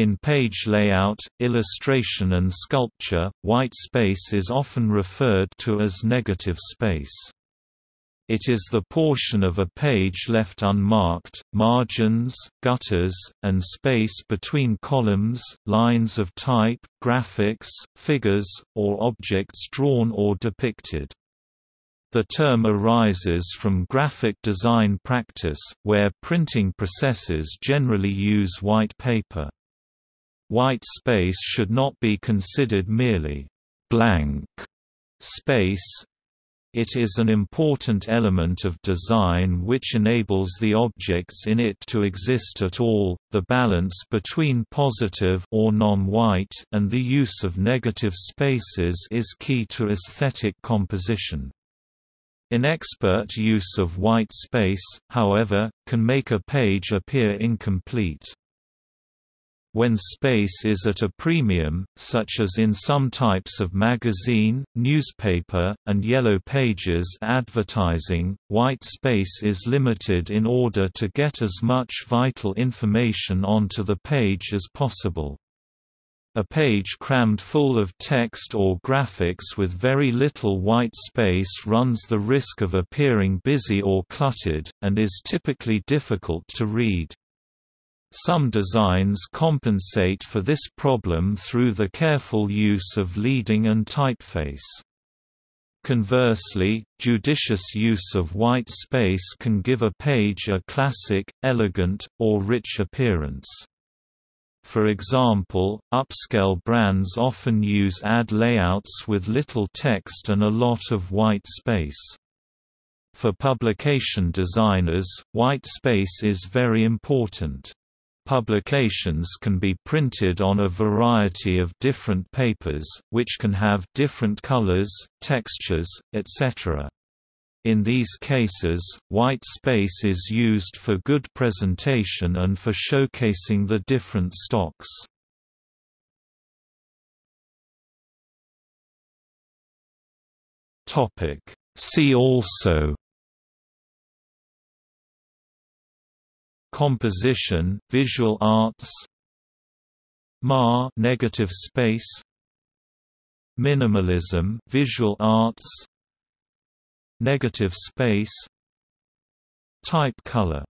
In page layout, illustration and sculpture, white space is often referred to as negative space. It is the portion of a page left unmarked, margins, gutters, and space between columns, lines of type, graphics, figures, or objects drawn or depicted. The term arises from graphic design practice, where printing processes generally use white paper. White space should not be considered merely blank space, it is an important element of design which enables the objects in it to exist at all. The balance between positive or non-white and the use of negative spaces is key to aesthetic composition. Inexpert use of white space, however, can make a page appear incomplete. When space is at a premium, such as in some types of magazine, newspaper, and yellow pages advertising, white space is limited in order to get as much vital information onto the page as possible. A page crammed full of text or graphics with very little white space runs the risk of appearing busy or cluttered, and is typically difficult to read. Some designs compensate for this problem through the careful use of leading and typeface. Conversely, judicious use of white space can give a page a classic, elegant, or rich appearance. For example, upscale brands often use ad layouts with little text and a lot of white space. For publication designers, white space is very important. Publications can be printed on a variety of different papers, which can have different colors, textures, etc. In these cases, white space is used for good presentation and for showcasing the different stocks. See also Composition, visual arts MA negative space Minimalism visual arts Negative space Type color